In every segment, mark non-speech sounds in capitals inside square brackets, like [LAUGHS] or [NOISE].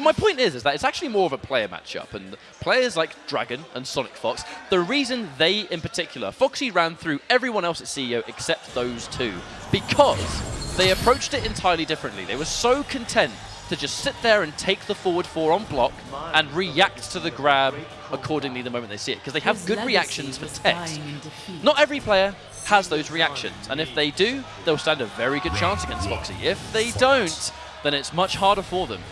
But my point is, is that it's actually more of a player matchup, and players like Dragon and Sonic Fox, the reason they in particular, Foxy ran through everyone else at CEO except those two, because they approached it entirely differently. They were so content to just sit there and take the forward four on block and react to the grab accordingly the moment they see it, because they have good reactions for text. Not every player has those reactions, and if they do, they'll stand a very good chance against Foxy. If they don't, then it's much harder for them.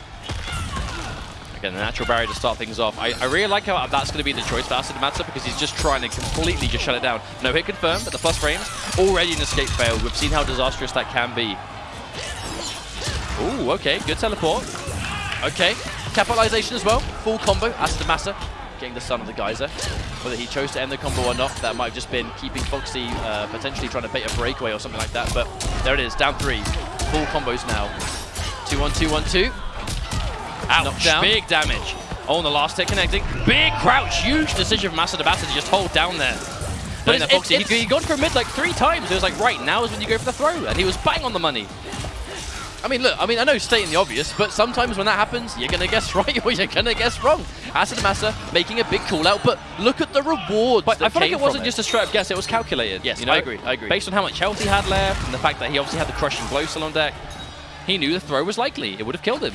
Again, the natural barrier to start things off. I, I really like how that's going to be the choice for Asadamasa because he's just trying to completely just shut it down. No hit confirmed, but the plus frames already an escape fail. We've seen how disastrous that can be. Ooh, okay, good teleport. Okay, capitalization as well. Full combo, Asadamasa getting the son of the geyser. Whether he chose to end the combo or not, that might have just been keeping Foxy uh, potentially trying to bait a breakaway or something like that. But there it is, down three. Full combos now. Two one two one two. Ouch, down. big damage. Oh, and the last hit connecting. Big crouch, huge decision from Asadabasa to just hold down there. But it's, Foxy, it's, he- he gone for a mid like three times. It was like, right, now is when you go for the throw. And he was bang on the money. I mean, look, I mean, I know stating the obvious, but sometimes when that happens, you're going to guess [LAUGHS] right or you're going to guess wrong. Asadamasa making a big call out, but look at the rewards But I feel like it wasn't from just a straight up guess, it was calculated. Yes, you know? I agree, I agree. Based on how much health he had left and the fact that he obviously had the crushing blow still on deck, he knew the throw was likely. It would have killed him.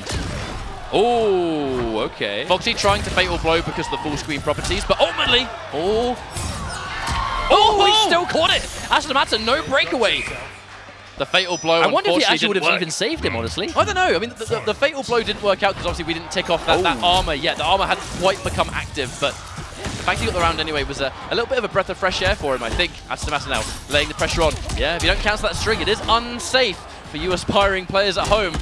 Oh, okay. Foxy trying to fatal blow because of the full screen properties, but ultimately, oh, oh, he oh! still caught it. Asadamasa, no breakaway. The fatal blow. I wonder if he actually would have work. even saved him, honestly. I don't know. I mean, the, the, the fatal blow didn't work out because obviously we didn't tick off that, that Oh. armor yet. The armor hadn't quite become active, but the fact he got the round anyway was a, a little bit of a breath of fresh air for him, I think. Asadamasa now laying the pressure on. Yeah, if you don't cancel that string, it is unsafe for you aspiring players at home.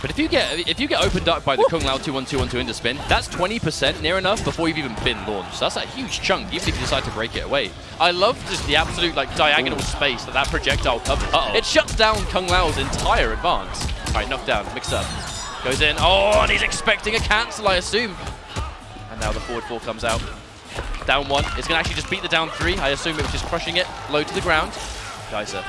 But if you get if you get opened up by the Kung Lao 2-1-2-1-2 into spin, that's 20% near enough before you've even been launched. So that's a huge chunk, even if you decide to break it away. I love just the absolute like diagonal space that that projectile covers. Uh-oh. It shuts down Kung Lao's entire advance. All right, knocked down, mixed up. Goes in. Oh, and he's expecting a cancel, I assume. And now the forward four comes out. Down one. It's going to actually just beat the down three. I assume it was just crushing it. Low to the ground. Geyser.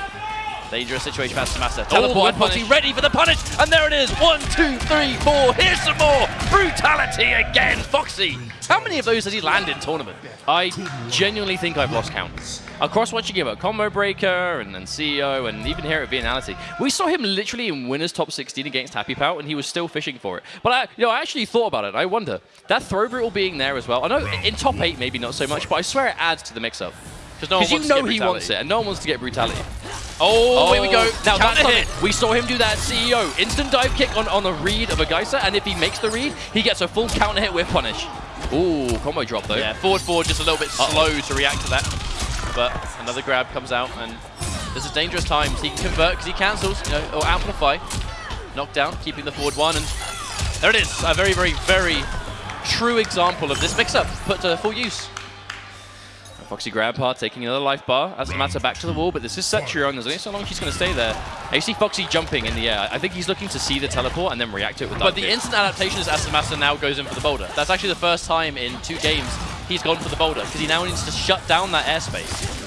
Dangerous situation for Astamasa. Teleport one and ready for the punish. And there it is. One, two, three, four. Here's some more. Brutality again. Foxy. How many of those does he land in tournament? I genuinely think I've lost count. Across what you give up, Combo Breaker and, and CEO and even here at Vianality, we saw him literally in winners top 16 against Happy Pout and he was still fishing for it. But I, you know, I actually thought about it. I wonder, that throw brutal being there as well, I know in top 8 maybe not so much, but I swear it adds to the mix-up. Because no you know he wants it and no one wants to get brutality. Oh, here we go. Oh. Now that's hit. We saw him do that CEO. Instant dive kick on, on the read of a Geyser, and if he makes the read, he gets a full counter hit with punish. Ooh, combo drop though. Yeah, forward forward just a little bit slow to react to that. But another grab comes out and this is dangerous times. He can convert because he cancels, you know, or amplify. Knockdown, keeping the forward one and there it is. A very, very, very true example of this mix-up put to full use. Foxy Grandpa taking another life bar as Mata back to the wall, but this is Cetrion. There's only so long she's going to stay there. And you see Foxy jumping in the air. I think he's looking to see the teleport and then react to it with But the kick. instant adaptation is Asamasa now goes in for the boulder. That's actually the first time in two games he's gone for the boulder because he now needs to shut down that airspace.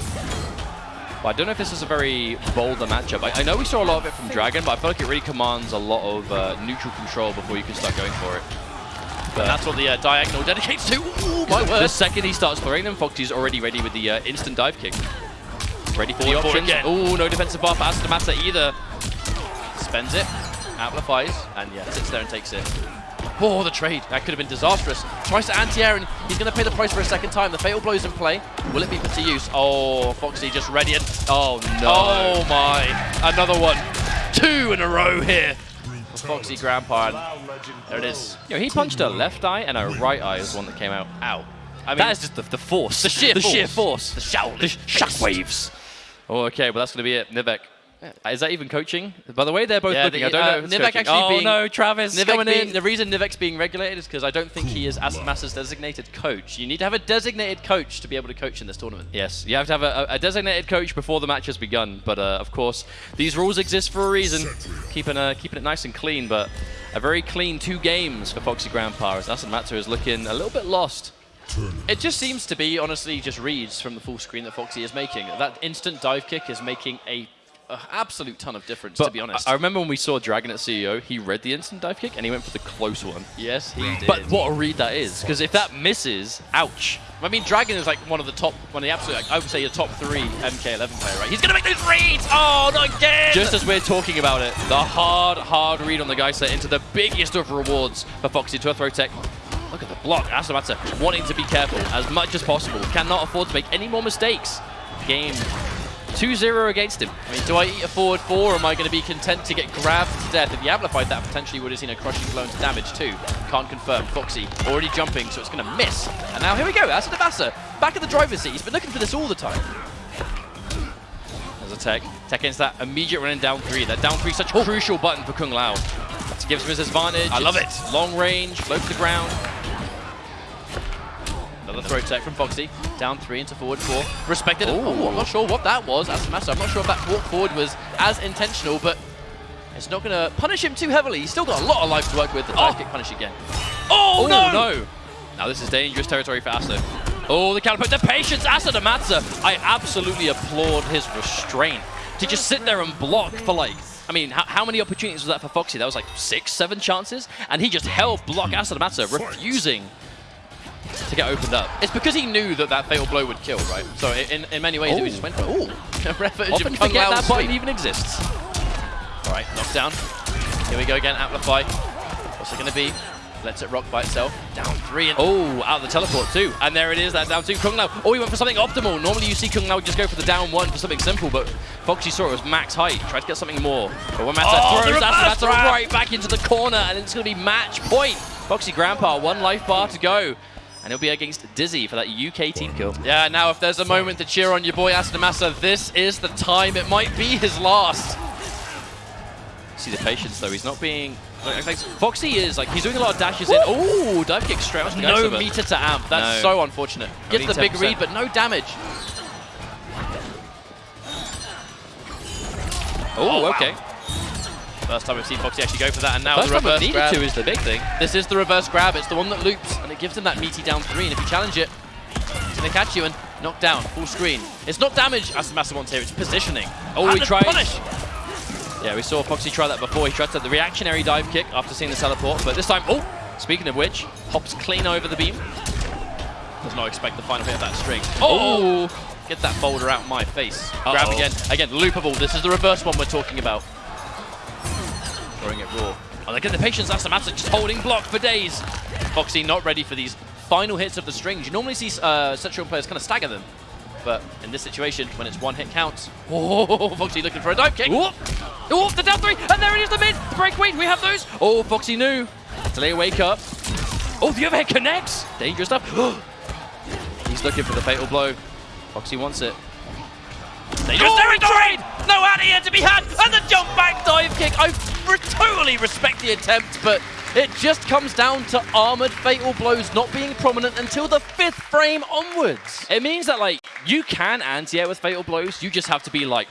Well, I don't know if this is a very boulder matchup. I, I know we saw a lot of it from Dragon, but I feel like it really commands a lot of uh, neutral control before you can start going for it. And that's what the uh, diagonal dedicates to. Ooh, my The second he starts throwing them, Foxy's already ready with the uh, instant dive kick. Ready for the Forward, forward options. Oh, no defensive bar for Astamasa either. Spends it, amplifies, and yeah, sits there and takes it. Oh, the trade. That could have been disastrous. Tries to anti-air, and he's going to pay the price for a second time. The fatal blow's in play. Will it be put to use? Oh, Foxy just ready and... Oh, no. Oh, my. Another one. Two in a row here. Foxy Grandpa. And there it is. Yo, he punched a left eye and a right eye is one that came out. Ow. I mean, that is just the, the force. the sheer the force. sheer force. The Shaolin. The sh- shockwaves. Oh, okay, well, that's going to be it. Nivek. Is that even coaching? By the way, they're both Yeah, looking. the- I don't uh, know if Nivek coaching. actually oh, being- no, Travis Nivek coming being, in. the reason Nivek's being regulated is because I don't think he is Asmasa's designated coach. You need to have a designated coach to be able to coach in this tournament. Yes, you have to have a, a designated coach before the match has begun. But uh, of course, these rules exist for a reason, keeping uh, keeping it nice and clean. But a very clean two games for Foxy Grandpa as Asanmatsu is looking a little bit lost. It just seems to be, honestly, just reads from the full screen that Foxy is making. That instant dive kick is making a an absolute ton of difference, But to be honest. I, I remember when we saw Dragon at CEO, he read the instant dive kick and he went for the close one. yes, he did. But what a read that is, because if that misses, ouch. I mean, Dragon is like one of the top, one of the absolute, like, I would say a top three MK11 player, right? He's going to make those reads! Oh, not again! Just as we're talking about it, the hard, hard read on the geyser into the biggest of rewards for Foxy to a throw tech. Look at the block. Asamata wanting to be careful as much as possible. Cannot afford to make any more mistakes. Game 2-0 against him. I mean, do I eat a forward four, or am I going to be content to get grabbed to death? If he amplified that, potentially would have seen a crushing blow into damage too. Can't confirm. Foxy already jumping, so it's going to miss. And now here we go. Asadabasa back at the driver's seat. He's been looking for this all the time. There's a tech. Tech into that immediate running down three. That down three such a crucial button for Kung Lao. That gives him his advantage. I love It's Long range, low to the ground. Another throw tech from Foxy. Down three into forward four. Respected. Ooh. Oh, I'm not sure what that was. Asamasa. I'm not sure if that walk forward was as intentional, but it's not going to punish him too heavily. He's still got a lot of life to work with. The dive Oh. kick punish again. Oh, no! no! Now this is dangerous territory for Asa. Oh, the counter, the patience, Asa to Matza. I absolutely applaud his restraint. To just sit there and block for like, I mean, how, how many opportunities was that for Foxy? That was like six, seven chances? And he just held block Asa to Matza, refusing to get opened up. It's because he knew that that fatal blow would kill, right? So in, in many ways, Oh. he just went for ooh, [LAUGHS] Often forget that button even exists. All right, knockdown. Here we go again, Amplify. What's it going to be? Lets it rock by itself. Down three and Oh, out of the teleport too. And there it is, that down two. Kung Lao. Oh, he went for something optimal. Normally you see Kung Lao just go for the down one for something simple, but Foxy saw it was max height. Tried to get something more. But when Matza Oh, throws Matza right back into the corner, and it's going to be match point. Foxy Grandpa, one life bar to go. And he'll be against Dizzy for that UK team kill. Yeah, now if there's a moment to cheer on your boy Asadamasa, this is the time. It might be his last. See the patience though. He's not being. Like, like, Foxy is like he's doing a lot of dashes in. Oh, dive kick straight onto No Gaxaver. meter to amp. That's No. so unfortunate. Gets Only the big 10%. read, but no damage. Oh, oh, wow. okay. First time we've seen Foxy actually go for that, and now First the time we've reverse needed grab. to is the big thing. This is the reverse grab. It's the one that loops, and it gives him that meaty down three. And if you challenge it, it's going to catch you and knock down, full screen. It's not damage, as the Master wants here, it's positioning. Oh, And he the tries- Punish! Yeah, we saw Foxy try that before. He tried to the reactionary dive kick after seeing the teleport, but this time, oh, speaking of which, hops clean over the beam. Does not expect the final hit of that string. Oh! oh! Get that boulder out my face. Uh-oh. Grab again. Again, loopable. This is the reverse one we're talking about. Throwing it raw. Oh, look at the patience. That's the master just holding block for days. Foxy not ready for these final hits of the strings. You normally see uh, Cetrion players kind of stagger them. But in this situation, when it's one hit counts, [LAUGHS] oh, Foxy looking for a dive kick. Whoop! Whoop, the down three, and there it is, the mid! The break, wait, we have those! Oh, Foxy knew. Delay wake up. Oh, the overhead connects! Dangerous stuff. [GASPS] He's looking for the fatal blow. Foxy wants it. Dangerous Oh, territory! No out here to be had, and the jump back dive kick. I totally respect the attempt, but it just comes down to armored fatal blows not being prominent until the fifth frame onwards. It means that, like, you can anti-air with fatal blows, you just have to be, like,